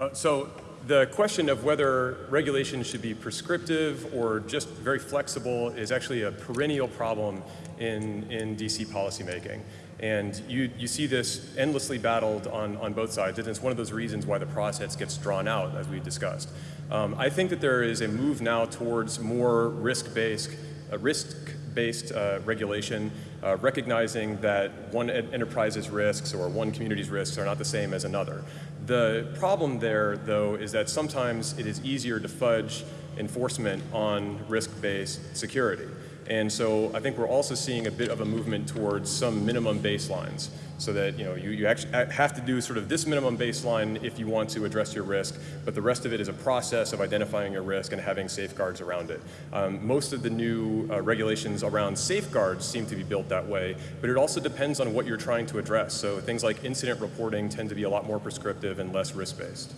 Uh, so the question of whether regulation should be prescriptive or just very flexible is actually a perennial problem in, in DC policymaking. And you, you see this endlessly battled on, on both sides, and it's one of those reasons why the process gets drawn out, as we discussed. Um, I think that there is a move now towards more risk-based, uh, risk-based uh, regulation, uh, recognizing that one enterprise's risks or one community's risks are not the same as another. The problem there, though, is that sometimes it is easier to fudge enforcement on risk-based security. And so I think we're also seeing a bit of a movement towards some minimum baselines so that you know you, you actually have to do sort of this minimum baseline if you want to address your risk, but the rest of it is a process of identifying your risk and having safeguards around it. Um, most of the new uh, regulations around safeguards seem to be built that way, but it also depends on what you're trying to address. So things like incident reporting tend to be a lot more prescriptive and less risk-based.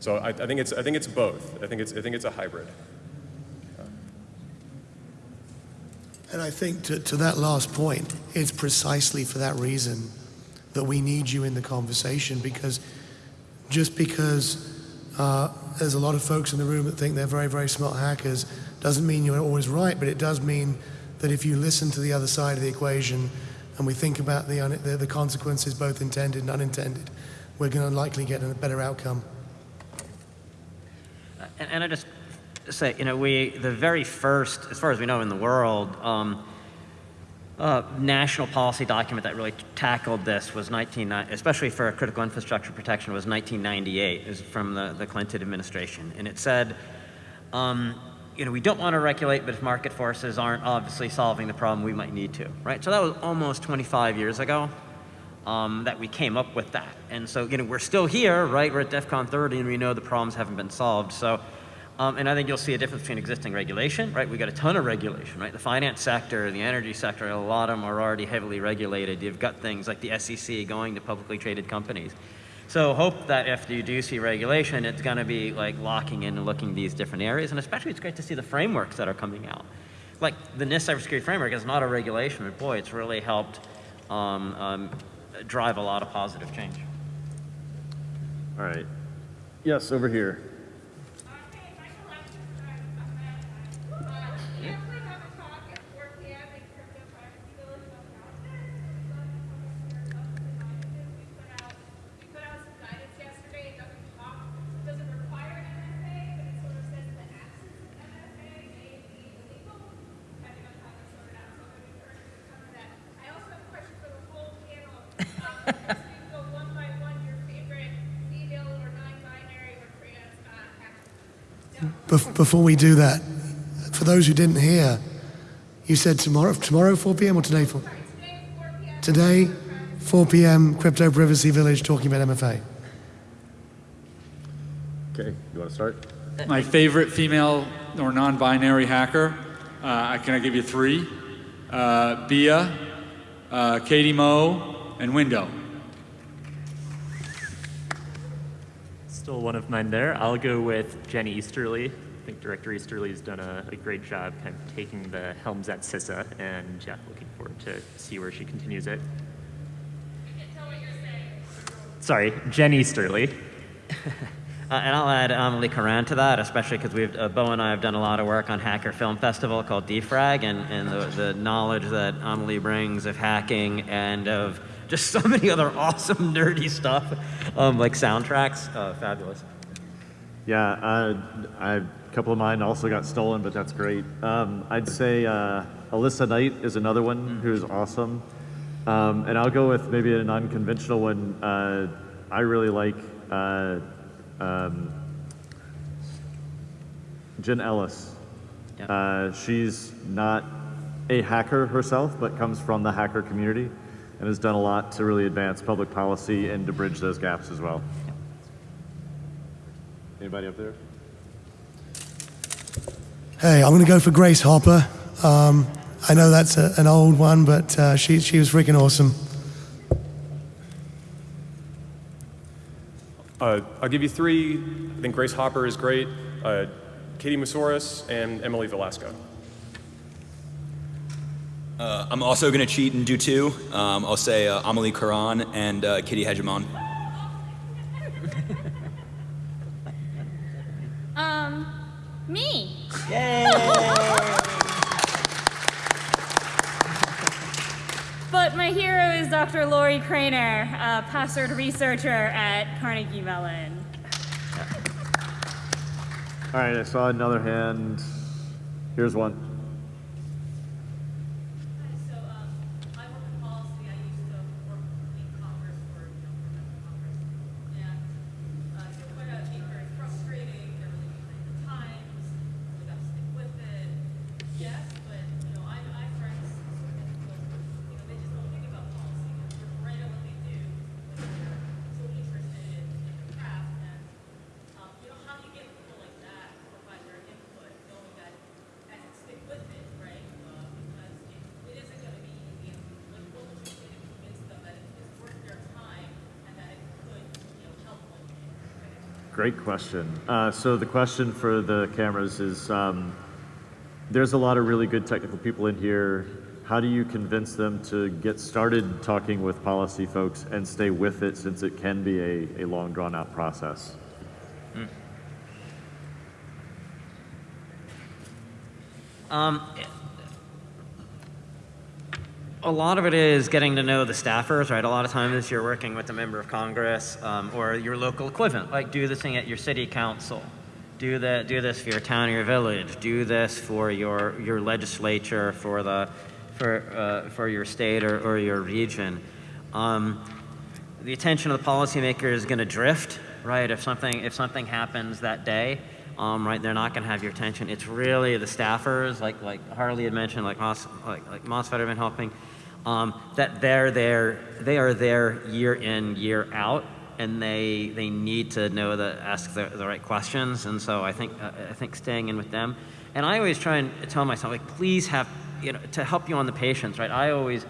So I, I think it's I think it's both. I think it's I think it's a hybrid. And I think to, to that last point, it's precisely for that reason that we need you in the conversation because just because uh, there's a lot of folks in the room that think they're very, very smart hackers doesn't mean you're always right, but it does mean that if you listen to the other side of the equation and we think about the, the, the consequences, both intended and unintended, we're going to likely get a better outcome. And, and I just say, you know, we, the very first, as far as we know in the world, um, uh, national policy document that really tackled this was 19, especially for critical infrastructure protection, was 1998. It was from the, the Clinton administration. And it said, um, you know, we don't want to regulate, but if market forces aren't obviously solving the problem, we might need to, right? So that was almost 25 years ago um, that we came up with that. And so, you know, we're still here, right? We're at DEF CON 30 and we know the problems haven't been solved. So, um, and I think you'll see a difference between existing regulation, right? We've got a ton of regulation, right? The finance sector, the energy sector, a lot of them are already heavily regulated. You've got things like the SEC going to publicly traded companies. So hope that if you do see regulation, it's going to be like locking in and looking at these different areas. And especially it's great to see the frameworks that are coming out. Like the NIST cybersecurity framework is not a regulation, but boy, it's really helped um, um, drive a lot of positive change. All right. Yes, over here. Before we do that, for those who didn't hear, you said tomorrow, tomorrow 4 p.m. or today 4? Today, 4 p.m. Crypto Privacy Village talking about MFA. Okay, you want to start? My favorite female or non-binary hacker. Uh, can I give you three? Uh, Bia, uh, Katie Moe, and Window. Still one of mine there. I'll go with Jenny Easterly. I think Director Easterly has done a, a great job kind of taking the helms at CISA, and yeah, looking forward to see where she continues it. Sorry, Jenny Easterly. Uh, and I'll add Amelie Koran to that, especially because we've uh, Beau and I have done a lot of work on Hacker Film Festival called Defrag, and, and the, the knowledge that Amelie brings of hacking and of just so many other awesome nerdy stuff, um, like soundtracks, uh, fabulous. Yeah, uh, I, a couple of mine also got stolen, but that's great. Um, I'd say uh, Alissa Knight is another one who's awesome. Um, and I'll go with maybe an unconventional one. Uh, I really like uh, um, Jen Ellis. Uh, she's not a hacker herself, but comes from the hacker community and has done a lot to really advance public policy and to bridge those gaps as well. Anybody up there? Hey, I'm going to go for Grace Hopper. Um, I know that's a, an old one, but uh, she, she was freaking awesome. Uh, I'll give you three. I think Grace Hopper is great. Uh, Katie Moussouris and Emily Velasco. Uh, I'm also going to cheat and do two. Um, I'll say uh, Amelie Koran and uh, Kitty Hegemon. Um, me. Yay! but my hero is Dr. Lorrie Cranor, a password researcher at Carnegie Mellon. All right, I saw another hand. Here's one. Great question. Uh, so the question for the cameras is, um, there's a lot of really good technical people in here. How do you convince them to get started talking with policy folks and stay with it since it can be a, a long drawn out process? Um, a lot of it is getting to know the staffers, right? A lot of times you're working with a member of Congress um, or your local equivalent. Like do this thing at your city council. Do that. Do this for your town or your village. Do this for your your legislature, for the for uh, for your state or, or your region. Um, the attention of the policymaker is going to drift, right? If something if something happens that day, um, right, they're not going to have your attention. It's really the staffers, like like Harley had mentioned, like Moss, like like have been helping, um, that they're there, they are there year in year out, and they they need to know that ask the, the right questions. And so I think uh, I think staying in with them, and I always try and tell myself like, please have you know to help you on the patience, right? I always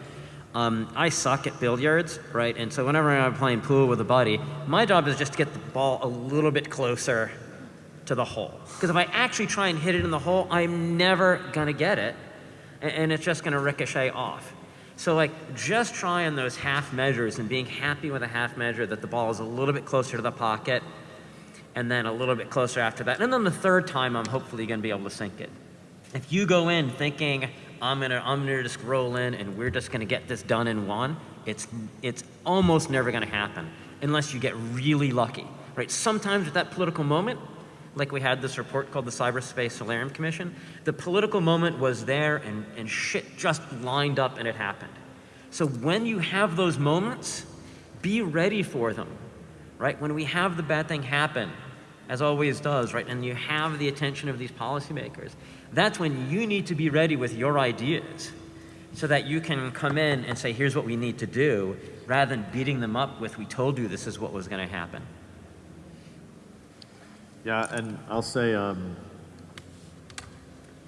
um, I suck at billiards, right? And so whenever I'm playing pool with a buddy, my job is just to get the ball a little bit closer to the hole. Because if I actually try and hit it in the hole, I'm never gonna get it, and, and it's just gonna ricochet off. So like just trying those half measures and being happy with a half measure that the ball is a little bit closer to the pocket, and then a little bit closer after that, and then the third time I'm hopefully gonna be able to sink it. If you go in thinking I'm gonna I'm gonna just roll in and we're just gonna get this done in one, it's it's almost never gonna happen unless you get really lucky, right? Sometimes at that political moment, like we had this report called the Cyberspace Solarium Commission, the political moment was there and, and shit just lined up and it happened. So when you have those moments, be ready for them, right? When we have the bad thing happen, as always does, right? And you have the attention of these policymakers. That's when you need to be ready with your ideas so that you can come in and say, here's what we need to do, rather than beating them up with, we told you this is what was going to happen. Yeah, and I'll say um,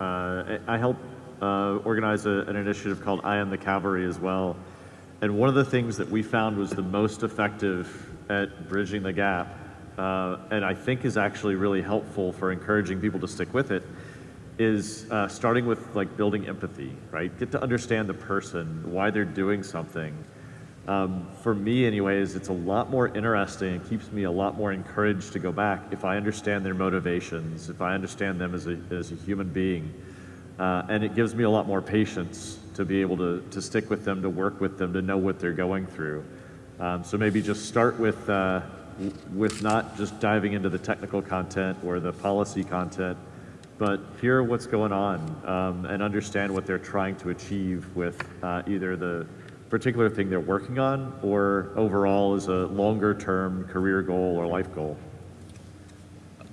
uh, I help uh, organize a, an initiative called I Am the Cavalry as well. And one of the things that we found was the most effective at bridging the gap, uh, and I think is actually really helpful for encouraging people to stick with it, is uh, starting with like building empathy, right? Get to understand the person, why they're doing something. Um, for me, anyways, it's a lot more interesting and keeps me a lot more encouraged to go back if I understand their motivations, if I understand them as a, as a human being. Uh, and it gives me a lot more patience to be able to, to stick with them, to work with them, to know what they're going through. Um, so maybe just start with, uh, with not just diving into the technical content or the policy content, but hear what's going on um, and understand what they're trying to achieve with uh, either the particular thing they're working on or overall as a longer term career goal or life goal.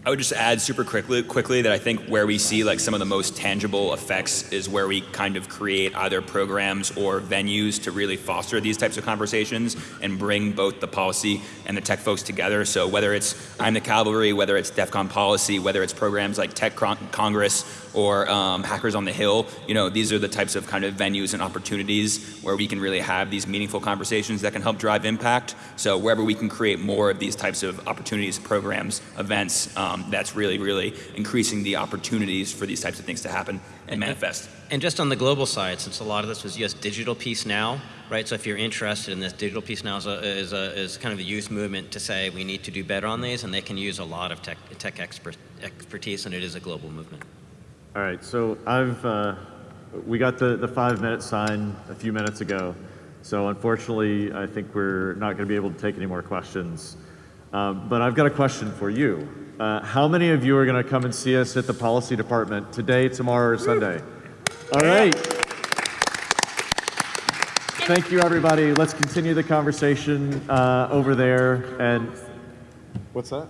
I would just add super quickly, quickly that I think where we see like some of the most tangible effects is where we kind of create either programs or venues to really foster these types of conversations and bring both the policy and the tech folks together. So whether it's I'm the Cavalry, whether it's DEF CON policy, whether it's programs like Tech Con- Congress or um, Hackers on the Hill, you know, these are the types of kind of venues and opportunities where we can really have these meaningful conversations that can help drive impact. So wherever we can create more of these types of opportunities, programs, events, um, that's really, really increasing the opportunities for these types of things to happen and manifest. And just on the global side, since a lot of this was just digital peace now, right? So if you're interested in this, digital peace now is, a, is, a, is kind of a youth movement to say we need to do better on these, and they can use a lot of tech, tech expert, expertise, and it is a global movement. All right, so I've uh, we got the, the five minute sign a few minutes ago. So unfortunately, I think we're not going to be able to take any more questions. Um, but I've got a question for you. Uh, how many of you are going to come and see us at the policy department today, tomorrow, or Sunday? All right. Thank you, everybody. Let's continue the conversation uh, over there. And what's that?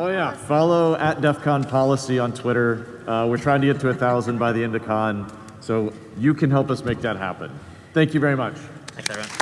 Oh yeah, follow at DEF CON Policy on Twitter. Uh, we're trying to get to a thousand by the end of con, so you can help us make that happen. Thank you very much. Thanks, everyone.